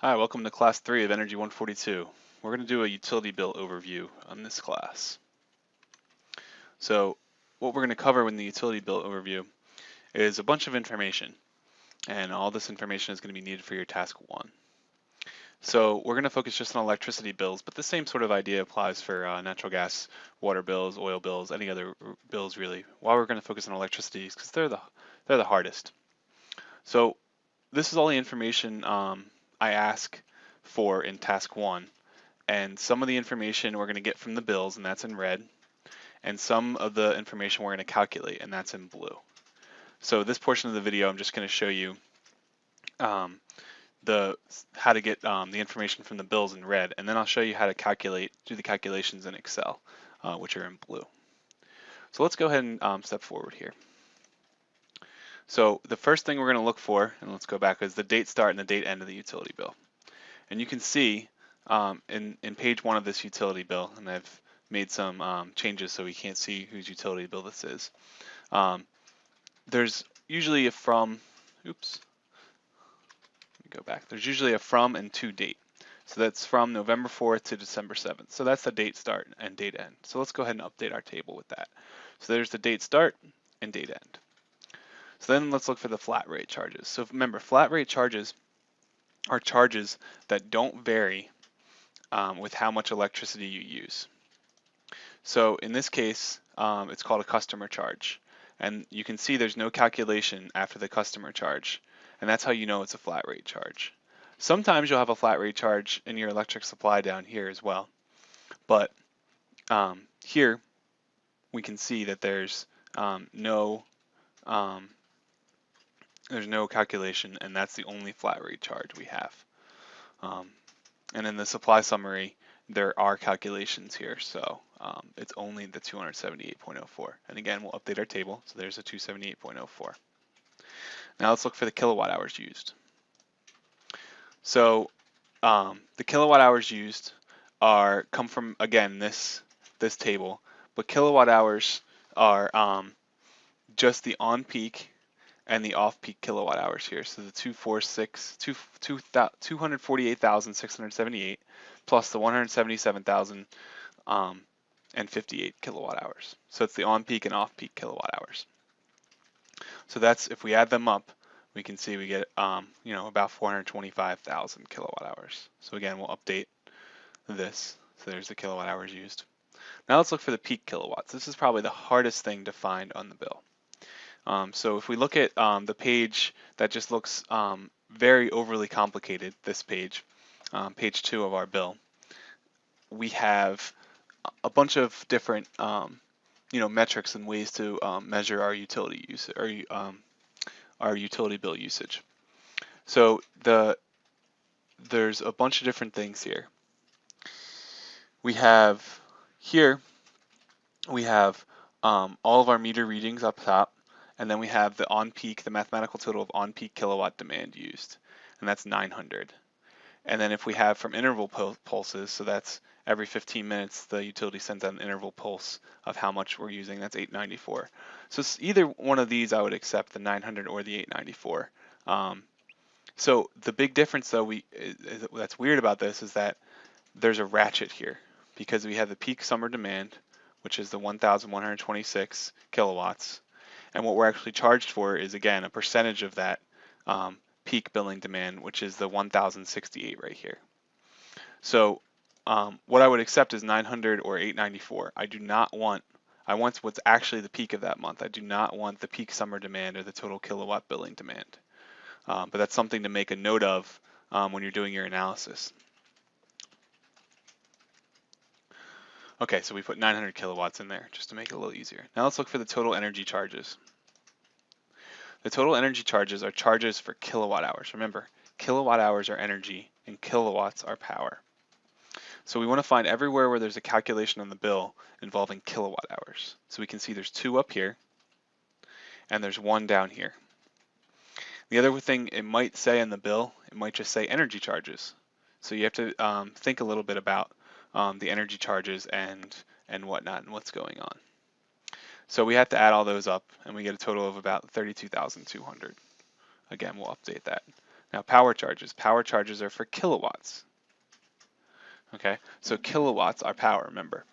Hi, welcome to class 3 of Energy 142. We're going to do a utility bill overview on this class. So what we're going to cover in the utility bill overview is a bunch of information and all this information is going to be needed for your task 1. So we're going to focus just on electricity bills, but the same sort of idea applies for uh, natural gas, water bills, oil bills, any other bills really. Why we're going to focus on electricity is because they're the, they're the hardest. So this is all the information um, I ask for in task one. And some of the information we're going to get from the bills, and that's in red. And some of the information we're going to calculate, and that's in blue. So this portion of the video, I'm just going to show you um, the how to get um, the information from the bills in red, and then I'll show you how to calculate, do the calculations in Excel, uh, which are in blue. So let's go ahead and um, step forward here. So the first thing we're going to look for, and let's go back, is the date start and the date end of the utility bill. And you can see um, in, in page one of this utility bill, and I've made some um, changes so we can't see whose utility bill this is. Um, there's usually a from, oops, let me go back. There's usually a from and to date. So that's from November 4th to December 7th. So that's the date start and date end. So let's go ahead and update our table with that. So there's the date start and date end. So then let's look for the flat rate charges. So remember, flat rate charges are charges that don't vary um, with how much electricity you use. So in this case, um, it's called a customer charge. And you can see there's no calculation after the customer charge. And that's how you know it's a flat rate charge. Sometimes you'll have a flat rate charge in your electric supply down here as well. But um, here we can see that there's um, no um, there's no calculation, and that's the only flat rate charge we have. Um, and in the supply summary, there are calculations here, so um, it's only the 278.04. And again, we'll update our table, so there's a 278.04. Now let's look for the kilowatt hours used. So um, the kilowatt hours used are come from again this this table, but kilowatt hours are um, just the on peak and the off-peak kilowatt hours here. So the 246, 2, 2, 248,678 plus the 177,000 um, and 58 kilowatt hours. So it's the on-peak and off-peak kilowatt hours. So that's, if we add them up, we can see we get, um, you know, about 425,000 kilowatt hours. So again, we'll update this. So there's the kilowatt hours used. Now let's look for the peak kilowatts. This is probably the hardest thing to find on the bill. Um, so if we look at um, the page that just looks um, very overly complicated, this page, um, page two of our bill, we have a bunch of different um, you know metrics and ways to um, measure our utility use or our utility bill usage. So the there's a bunch of different things here. We have here we have all of our meter readings up top and then we have the on-peak, the mathematical total of on-peak kilowatt demand used, and that's 900. And then if we have from interval pulses, so that's every 15 minutes, the utility sends out an interval pulse of how much we're using, that's 894. So either one of these I would accept, the 900 or the 894. Um, so the big difference though, we is, that's weird about this is that there's a ratchet here because we have the peak summer demand, which is the 1,126 kilowatts, and what we're actually charged for is, again, a percentage of that um, peak billing demand, which is the 1068 right here. So um, what I would accept is 900 or 894. I do not want, I want what's actually the peak of that month. I do not want the peak summer demand or the total kilowatt billing demand. Um, but that's something to make a note of um, when you're doing your analysis. Okay, so we put 900 kilowatts in there just to make it a little easier. Now let's look for the total energy charges. The total energy charges are charges for kilowatt hours. Remember, kilowatt hours are energy and kilowatts are power. So we want to find everywhere where there's a calculation on the bill involving kilowatt hours. So we can see there's two up here and there's one down here. The other thing it might say in the bill, it might just say energy charges. So you have to um, think a little bit about um, the energy charges and, and whatnot and what's going on. So we have to add all those up and we get a total of about 32,200. Again, we'll update that. Now power charges. Power charges are for kilowatts. Okay, so kilowatts are power, remember.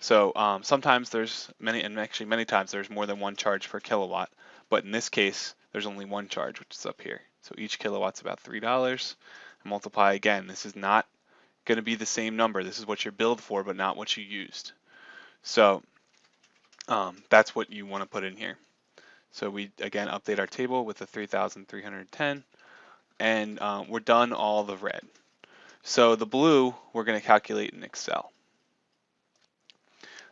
So um, sometimes there's many, and actually many times there's more than one charge per kilowatt, but in this case, there's only one charge, which is up here. So each kilowatt's about $3. multiply again, this is not going to be the same number. This is what you're billed for, but not what you used. So um, that's what you want to put in here. So we, again, update our table with the 3,310, and um, we're done all the red. So the blue, we're going to calculate in Excel.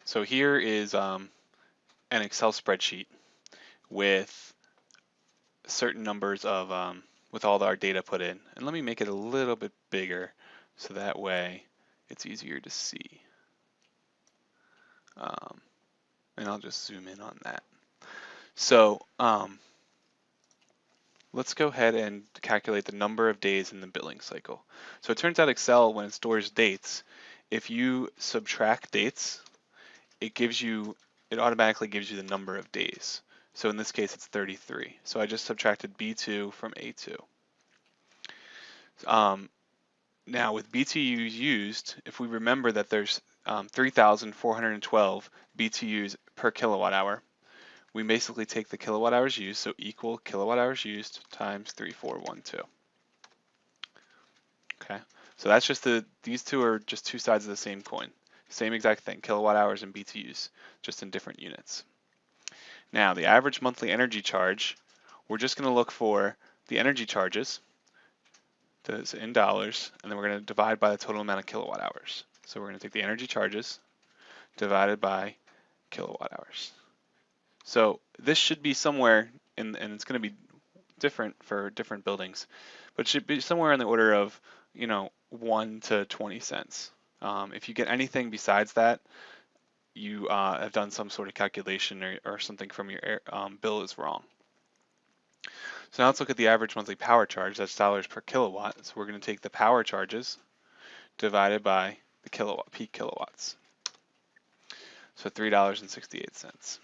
So here is um, an Excel spreadsheet with certain numbers of, um, with all our data put in. And let me make it a little bit bigger so that way it's easier to see. Um, and I'll just zoom in on that. So um, let's go ahead and calculate the number of days in the billing cycle. So it turns out Excel, when it stores dates, if you subtract dates, it gives you, it automatically gives you the number of days. So in this case, it's 33. So I just subtracted B2 from A2. Um, now with BTUs used, if we remember that there's um, 3,412 BTUs per kilowatt hour, we basically take the kilowatt hours used, so equal kilowatt hours used times 3412. Okay, so that's just the, these two are just two sides of the same coin. Same exact thing, kilowatt hours and BTUs, just in different units. Now, the average monthly energy charge, we're just gonna look for the energy charges, in dollars, and then we're gonna divide by the total amount of kilowatt hours. So we're gonna take the energy charges divided by kilowatt hours. So this should be somewhere, in, and it's going to be different for different buildings, but should be somewhere in the order of, you know, 1 to 20 cents. Um, if you get anything besides that, you uh, have done some sort of calculation or, or something from your um, bill is wrong. So now let's look at the average monthly power charge, that's dollars per kilowatt. So we're going to take the power charges divided by the kilowatt peak kilowatts. So $3.68.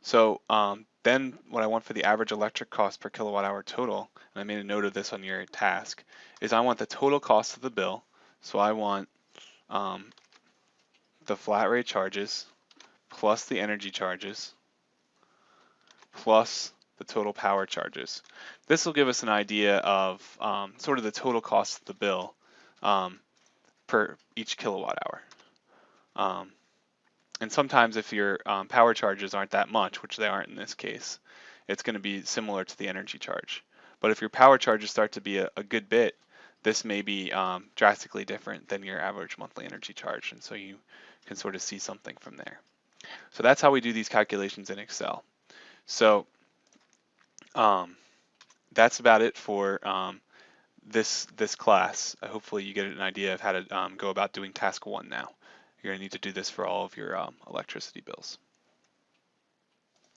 So um, then what I want for the average electric cost per kilowatt hour total, and I made a note of this on your task, is I want the total cost of the bill. So I want um, the flat rate charges plus the energy charges plus the total power charges. This will give us an idea of um, sort of the total cost of the bill um, per each kilowatt hour. Um, and sometimes if your um, power charges aren't that much, which they aren't in this case, it's going to be similar to the energy charge. But if your power charges start to be a, a good bit, this may be um, drastically different than your average monthly energy charge. And so you can sort of see something from there. So that's how we do these calculations in Excel. So um, that's about it for um, this this class. hopefully you get an idea of how to um, go about doing task one now. You're going to need to do this for all of your um, electricity bills.